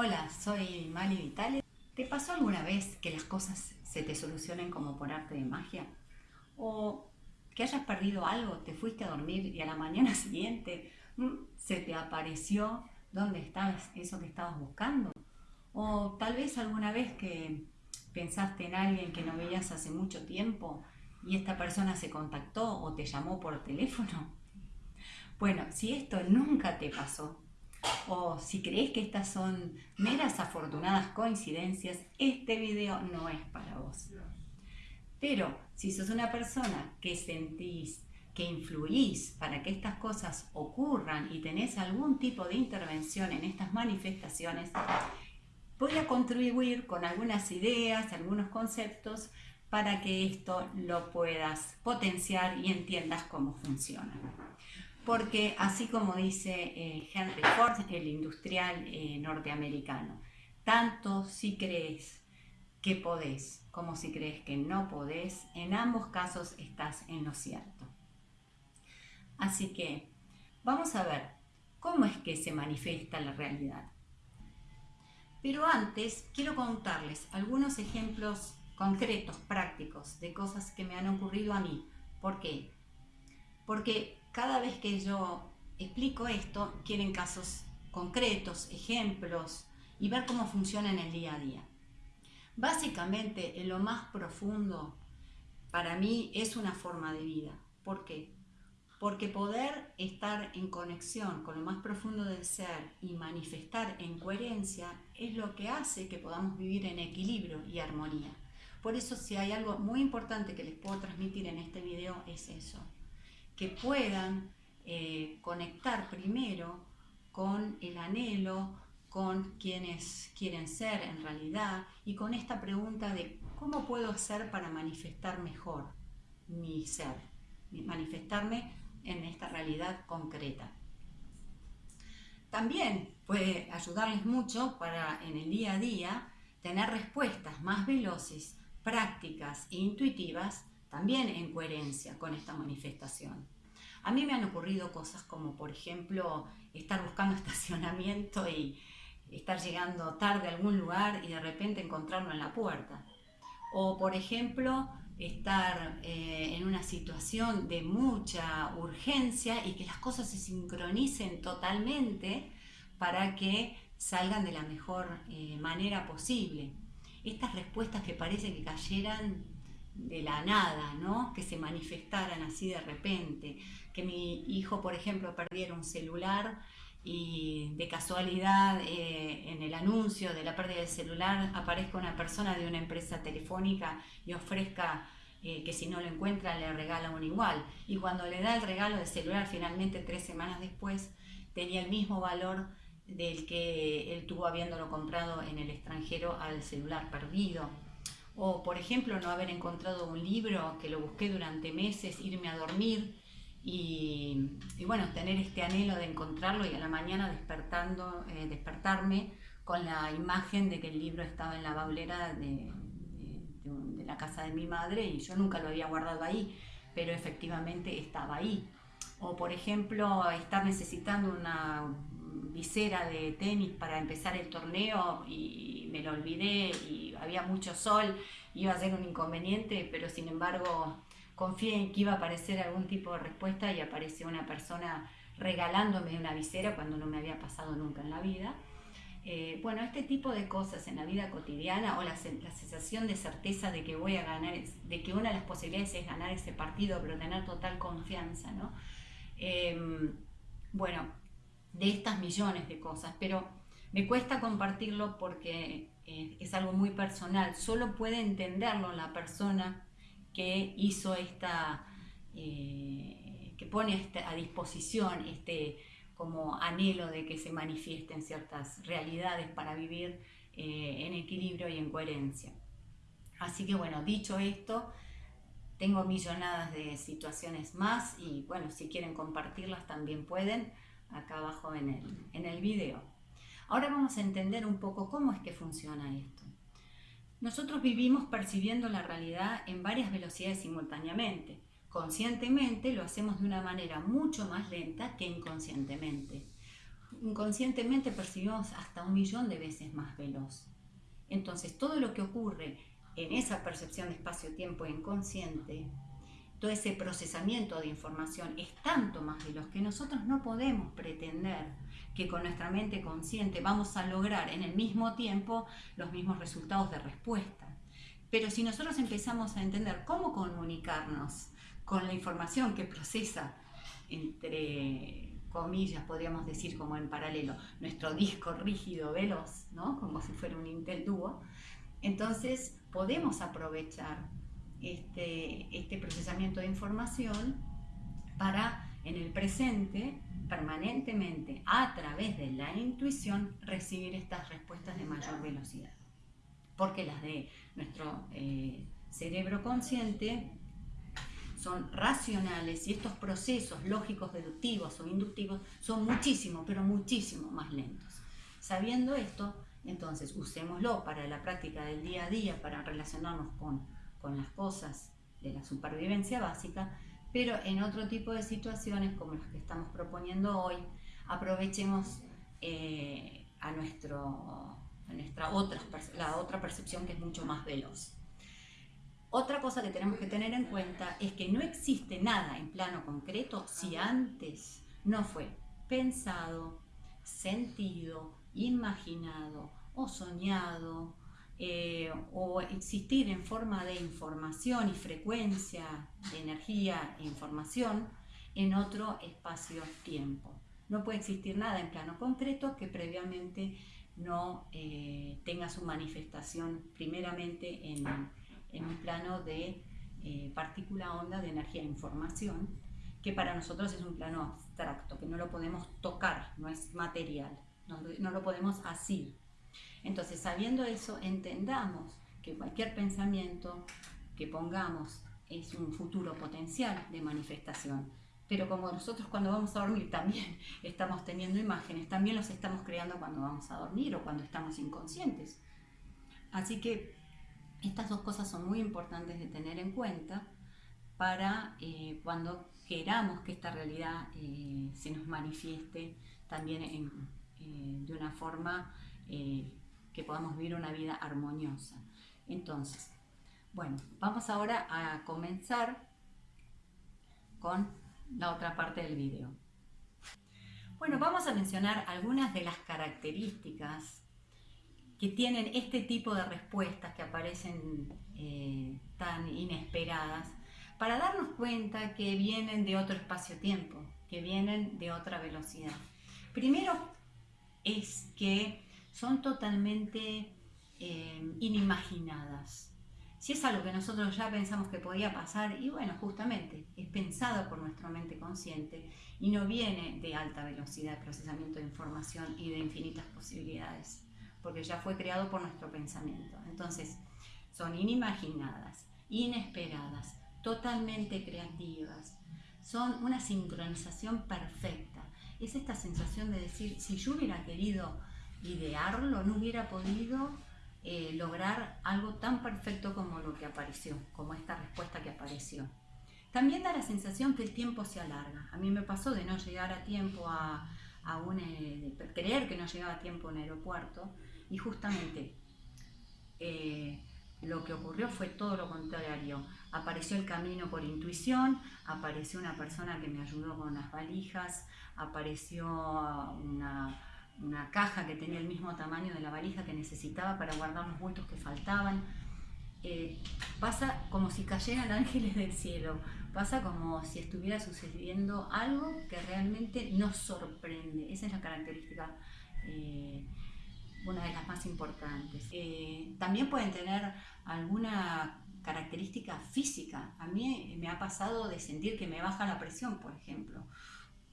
Hola, soy Mali Vitale. ¿Te pasó alguna vez que las cosas se te solucionen como por arte de magia? ¿O que hayas perdido algo, te fuiste a dormir y a la mañana siguiente mm, se te apareció dónde estabas eso que estabas buscando? ¿O tal vez alguna vez que pensaste en alguien que no veías hace mucho tiempo y esta persona se contactó o te llamó por teléfono? Bueno, si esto nunca te pasó, o si crees que estas son meras afortunadas coincidencias, este video no es para vos. Pero si sos una persona que sentís, que influís para que estas cosas ocurran y tenés algún tipo de intervención en estas manifestaciones, voy a contribuir con algunas ideas, algunos conceptos para que esto lo puedas potenciar y entiendas cómo funciona porque así como dice eh, Henry Ford, el industrial eh, norteamericano, tanto si crees que podés como si crees que no podés, en ambos casos estás en lo cierto. Así que vamos a ver cómo es que se manifiesta la realidad. Pero antes quiero contarles algunos ejemplos concretos, prácticos, de cosas que me han ocurrido a mí. ¿Por qué? Porque cada vez que yo explico esto, quieren casos concretos, ejemplos y ver cómo funciona en el día a día. Básicamente, en lo más profundo, para mí es una forma de vida. ¿Por qué? Porque poder estar en conexión con lo más profundo del ser y manifestar en coherencia es lo que hace que podamos vivir en equilibrio y armonía. Por eso si hay algo muy importante que les puedo transmitir en este video es eso que puedan eh, conectar primero con el anhelo, con quienes quieren ser en realidad y con esta pregunta de cómo puedo hacer para manifestar mejor mi ser, manifestarme en esta realidad concreta. También puede ayudarles mucho para en el día a día tener respuestas más veloces, prácticas e intuitivas también en coherencia con esta manifestación. A mí me han ocurrido cosas como, por ejemplo, estar buscando estacionamiento y estar llegando tarde a algún lugar y de repente encontrarlo en la puerta. O, por ejemplo, estar eh, en una situación de mucha urgencia y que las cosas se sincronicen totalmente para que salgan de la mejor eh, manera posible. Estas respuestas que parece que cayeran de la nada, ¿no? que se manifestaran así de repente, que mi hijo, por ejemplo, perdiera un celular y de casualidad eh, en el anuncio de la pérdida del celular aparezca una persona de una empresa telefónica y ofrezca eh, que si no lo encuentra le regala un igual. Y cuando le da el regalo del celular, finalmente tres semanas después, tenía el mismo valor del que él tuvo habiéndolo comprado en el extranjero al celular perdido. O, por ejemplo, no haber encontrado un libro que lo busqué durante meses, irme a dormir y, bueno, tener este anhelo de encontrarlo y a la mañana despertando, eh, despertarme con la imagen de que el libro estaba en la baulera de, de, la casa de mi madre y yo nunca lo había guardado ahí, pero efectivamente estaba ahí. O, por ejemplo, estar necesitando una visera de tenis para empezar el torneo y me lo olvidé y había mucho sol, iba a ser un inconveniente, pero sin embargo confié en que iba a aparecer algún tipo de respuesta y apareció una persona regalándome una visera cuando no me había pasado nunca en la vida. Eh, bueno, este tipo de cosas en la vida cotidiana o la, sensación de certeza de que voy a ganar, de que una de las posibilidades es ganar ese partido, pero tener total confianza, ¿no? Em, bueno, de estas millones de cosas, pero me cuesta compartirlo porque eh, es algo muy personal, solo puede entenderlo la persona que hizo esta, eh, que pone este, a disposición este como anhelo de que se manifiesten ciertas realidades para vivir eh, en equilibrio y en coherencia. Así que bueno, dicho esto, tengo millonadas de situaciones más y bueno, si quieren compartirlas también pueden acá abajo en el, en el video. Ahora vamos a entender un poco cómo es que funciona esto. Nosotros vivimos percibiendo la realidad en varias velocidades simultáneamente. Conscientemente lo hacemos de una manera mucho más lenta que inconscientemente. inconscientemente percibimos hasta un millón de veces más veloz. Entonces, todo lo que ocurre en esa percepción de espacio-tiempo inconsciente, todo ese procesamiento de información es tanto más veloz que nosotros no podemos pretender que con nuestra mente consciente vamos a lograr en el mismo tiempo los mismos resultados de respuesta. Pero si nosotros empezamos a entender cómo comunicarnos con la información que procesa entre comillas, podríamos decir como en paralelo, nuestro disco rígido veloz, ¿no? como si fuera un Intel Duo, entonces podemos aprovechar este, este procesamiento de información para en el presente permanentemente a través de la intuición recibir estas respuestas de mayor velocidad. Porque las de nuestro eh, cerebro consciente son racionales y estos procesos lógicos, deductivos o inductivos son muchísimo, pero muchísimo más lentos. Sabiendo esto, entonces usémoslo para la práctica del día a día, para relacionarnos con, con las cosas de la supervivencia básica, pero en otro tipo de situaciones como las que estamos proponiendo hoy, aprovechemos eh, a, nuestro, a nuestra otra, la otra percepción que es mucho más veloz. Otra cosa que tenemos que tener en cuenta es que no existe nada en plano concreto si antes no fue pensado, sentido, imaginado o soñado eh, o existir en forma de información y frecuencia de energía e información en otro espacio-tiempo. No puede existir nada en plano concreto que previamente no eh, tenga su manifestación primeramente en en un plano de eh, partícula onda de energía e información, que para nosotros es un plano abstracto, que no lo podemos tocar, no es material, no, no lo podemos asir. Entonces, sabiendo eso, entendamos que cualquier pensamiento que pongamos es un futuro potencial de manifestación. Pero como nosotros cuando vamos a dormir también estamos teniendo imágenes, también los estamos creando cuando vamos a dormir o cuando estamos inconscientes. Así que estas dos cosas son muy importantes de tener en cuenta para eh, cuando queramos que esta realidad eh, se nos manifieste también eh, de una forma podamos vivir una vida armoniosa. Entonces, bueno, vamos ahora a comenzar con la otra parte del video. Bueno, vamos a mencionar algunas de las características que tienen este tipo de respuestas que aparecen eh, tan inesperadas, para darnos cuenta que vienen de otro espacio-tiempo, que vienen de otra velocidad. Primero es que son totalmente eh, inimaginadas. Si es algo que nosotros ya pensamos que podía pasar, y bueno, justamente es pensado por nuestra mente consciente y no viene de alta velocidad de procesamiento de información y de infinitas posibilidades porque ya fue creado por nuestro pensamiento. Entonces, son inimaginadas, inesperadas, totalmente creativas, son una sincronización perfecta. Es esta sensación de decir, si yo hubiera querido idearlo, no hubiera podido eh, lograr algo tan perfecto como lo que apareció, como esta respuesta que apareció. También da la sensación que el tiempo se alarga. A mí me pasó de no llegar a tiempo a, a un, eh, de creer que no llegaba a tiempo a un aeropuerto y justamente eh, lo que ocurrió fue todo lo contrario. Apareció el camino por intuición, apareció una persona que me ayudó con las valijas, apareció una, caja que tenía el mismo tamaño de la valija que necesitaba para guardar los bultos que faltaban. Eh, pasa como si cayeran ángeles del cielo, pasa como si estuviera sucediendo algo que realmente nos sorprende. Esa es la característica eh, una de las más importantes. Eh, también pueden tener alguna característica física. A mí me ha pasado de sentir que me baja la presión, por ejemplo.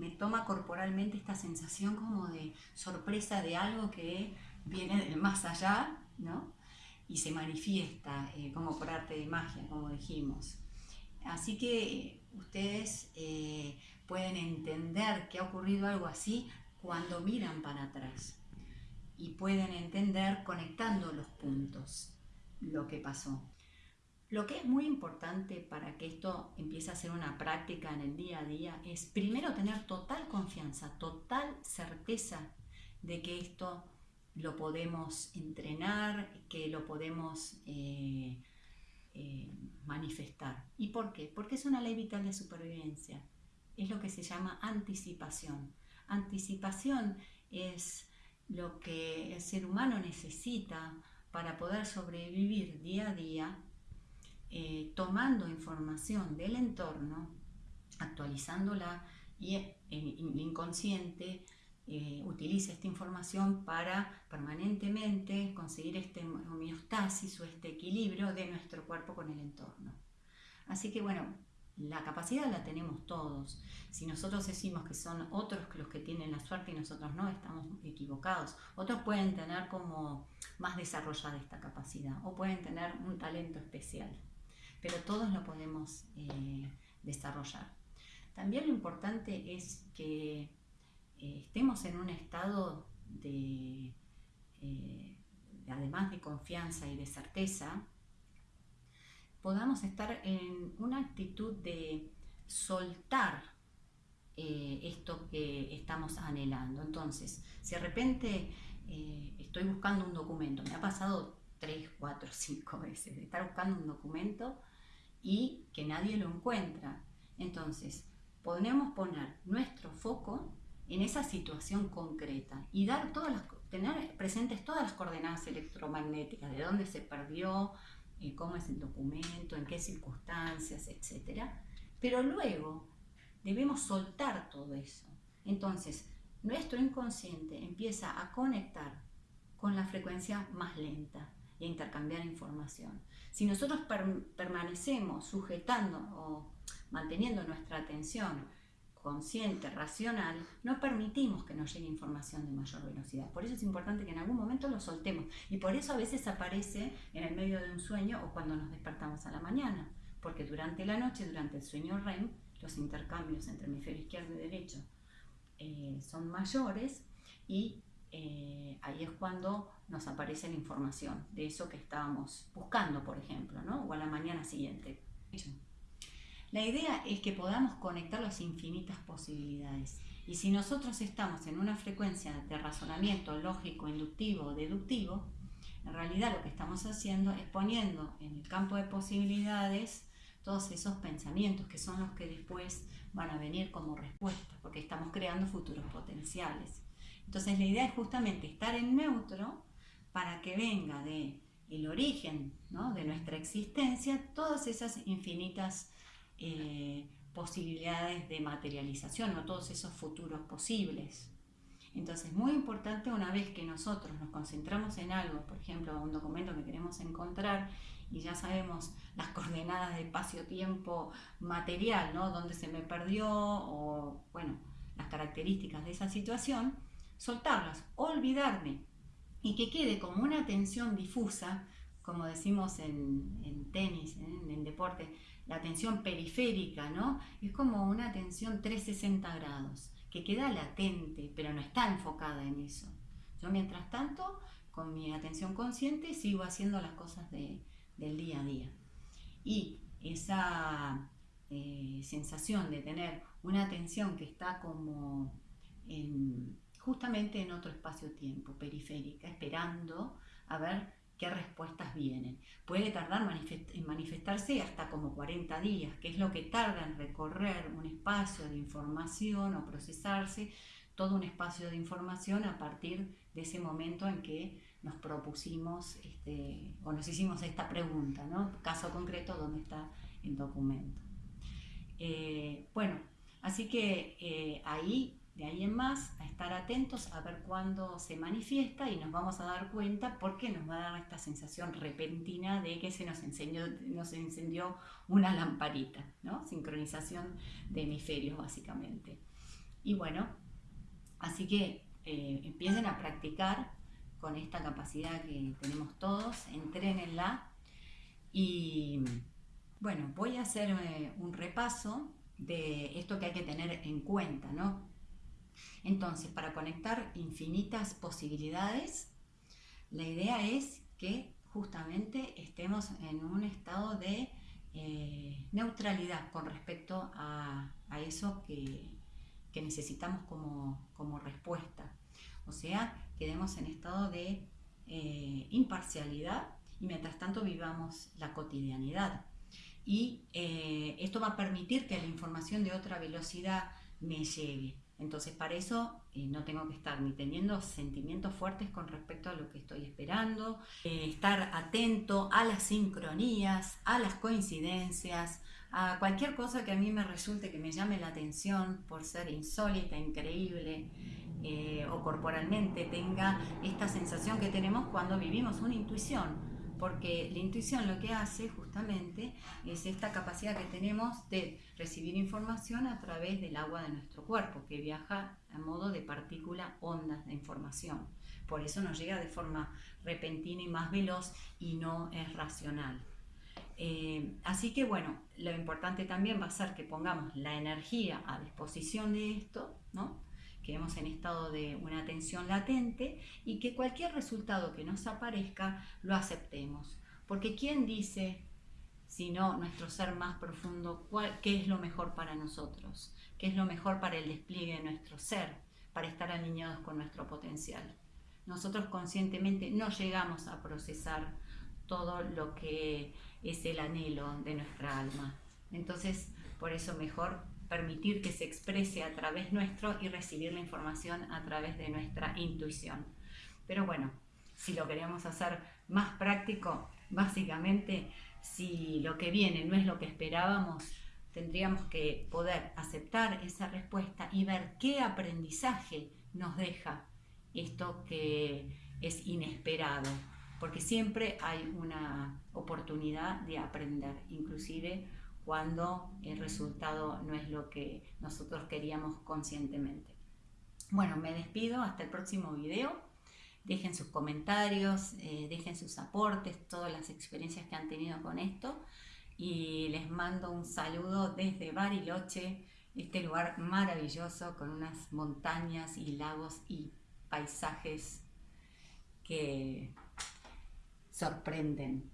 Me toma corporalmente esta sensación como de sorpresa de algo que viene del más allá, ¿no? Y se manifiesta eh, como por arte de magia, como dijimos. Así que ustedes eh, pueden entender que ha ocurrido algo así cuando miran para atrás y pueden entender conectando los puntos lo que pasó. Lo que es muy importante para que esto empiece a ser una práctica en el día a día es primero tener total confianza, total certeza de que esto lo podemos entrenar, que lo podemos eh, eh, manifestar. ¿Y por qué? Porque es una ley vital de supervivencia. Es lo que se llama anticipación. Anticipación es lo que el ser humano necesita para poder sobrevivir día a día eh, tomando información del entorno, actualizándola y el inconsciente eh, utiliza esta información para permanentemente conseguir este homeostasis o este equilibrio de nuestro cuerpo con el entorno. Así que bueno, la capacidad la tenemos todos. Si nosotros decimos que son otros los que tienen la suerte y nosotros no, estamos equivocados. Otros pueden tener como más desarrollada esta capacidad o pueden tener un talento especial pero todos lo podemos eh, desarrollar. También lo importante es que eh, estemos en un estado de, eh, además de confianza y de certeza, podamos estar en una actitud de soltar esto que estamos anhelando. Entonces, si de repente estoy buscando un documento, me ha pasado tres, cuatro, cinco veces de estar buscando un documento y que nadie lo encuentra. Entonces, podemos poner nuestro foco en esa situación concreta y dar todas las, tener presentes todas las coordenadas electromagnéticas, de dónde se perdió, eh, cómo es el documento, en qué circunstancias, etc. Pero luego debemos soltar todo eso. Entonces, nuestro inconsciente empieza a conectar con la frecuencia más lenta y a intercambiar información. Si nosotros permanecemos sujetando o manteniendo nuestra atención consciente, racional, no permitimos que nos llegue información de mayor velocidad. Por eso es importante que en algún momento lo soltemos. Y por eso a veces aparece en el medio de un sueño o cuando nos despertamos a la mañana. Porque durante la noche, durante el sueño REM, los intercambios entre hemisferio izquierdo y derecho eh, son mayores y eh, ahí es cuando nos aparece la información de eso que estábamos buscando, por ejemplo, ¿no? o a la mañana siguiente. La idea es que podamos conectar las infinitas posibilidades. Y si nosotros estamos en una frecuencia de razonamiento lógico, inductivo, deductivo, en realidad lo que estamos haciendo es poniendo en el campo de posibilidades todos esos pensamientos que son los que después van a venir como respuesta, porque estamos creando futuros potenciales. Entonces la idea es justamente estar en neutro para que venga de el origen de nuestra existencia todas esas infinitas eh, posibilidades de materialización o todos esos futuros posibles. Entonces, muy importante una vez que nosotros nos concentramos en algo, por ejemplo, un documento que queremos encontrar y ya sabemos las coordenadas de espacio-tiempo material, ¿no? Dónde se me perdió o, bueno, las características de esa situación, soltarlas, olvidarme y que quede como una tensión difusa, como decimos en, tenis, en, deporte, la tensión periférica, ¿no? Es como una tensión 360 grados, que queda latente, pero no está enfocada en eso. Yo mientras tanto, con mi atención consciente, sigo haciendo las cosas del día a día. Y esa eh, sensación de tener una atención que está como en justamente en otro espacio-tiempo, periférica, esperando a ver qué respuestas vienen. Puede tardar en manifestarse hasta como 40 días, que es lo que tarda en recorrer un espacio de información o procesarse todo un espacio de información a partir de ese momento en que nos propusimos este, o nos hicimos esta pregunta, ¿no? Caso concreto, ¿dónde está el documento? Eh, bueno, así que eh, ahí de ahí en más, a estar atentos a ver cuándo se manifiesta y nos vamos a dar cuenta porque nos va a dar esta sensación repentina de que se nos, enseñó, nos encendió una lamparita, ¿no? Sincronización de hemisferios básicamente. Y bueno, así que eh, empiecen a practicar con esta capacidad que tenemos todos, entrenenla y bueno, voy a hacer eh, un repaso de esto que hay que tener en cuenta, ¿no? Entonces, para conectar infinitas posibilidades, la idea es que justamente estemos en un estado de eh, neutralidad con respecto a, eso que, necesitamos como, respuesta. O sea, quedemos en estado de eh, imparcialidad y mientras tanto vivamos la cotidianidad. Y eh, esto va a permitir que la información de otra velocidad me llegue. Entonces, para eso eh, no tengo que estar ni teniendo sentimientos fuertes con respecto a lo que estoy esperando, eh, estar atento a las sincronías, a las coincidencias, a cualquier cosa que a mí me resulte que me llame la atención por ser insólita, increíble eh, o corporalmente tenga esta sensación que tenemos cuando vivimos una intuición porque la intuición lo que hace justamente es esta capacidad que tenemos de recibir información a través del agua de nuestro cuerpo, que viaja a modo de partícula ondas de información. Por eso nos llega de forma repentina y más veloz y no es racional. Eh, así que bueno, lo importante también va a ser que pongamos la energía a disposición de esto, ¿no? Quedemos en estado de una atención latente y que cualquier resultado que nos aparezca lo aceptemos. Porque ¿quién dice, sino nuestro ser más profundo, qué es lo mejor para nosotros? ¿Qué es lo mejor para el despliegue de nuestro ser, para estar alineados con nuestro potencial? Nosotros conscientemente no llegamos a procesar todo lo que es el anhelo de nuestra alma. Entonces, por eso mejor permitir que se exprese a través nuestro y recibir la información a través de nuestra intuición. Pero bueno, si lo queremos hacer más práctico, básicamente si lo que viene no es lo que esperábamos, tendríamos que poder aceptar esa respuesta y ver qué aprendizaje nos deja esto que es inesperado, porque siempre hay una oportunidad de aprender, inclusive cuando el resultado no es lo que nosotros queríamos conscientemente. Bueno, me despido, hasta el próximo video. Dejen sus comentarios, eh, dejen sus aportes, todas las experiencias que han tenido con esto. Y les mando un saludo desde Bariloche, este lugar maravilloso con unas montañas y lagos y paisajes que sorprenden.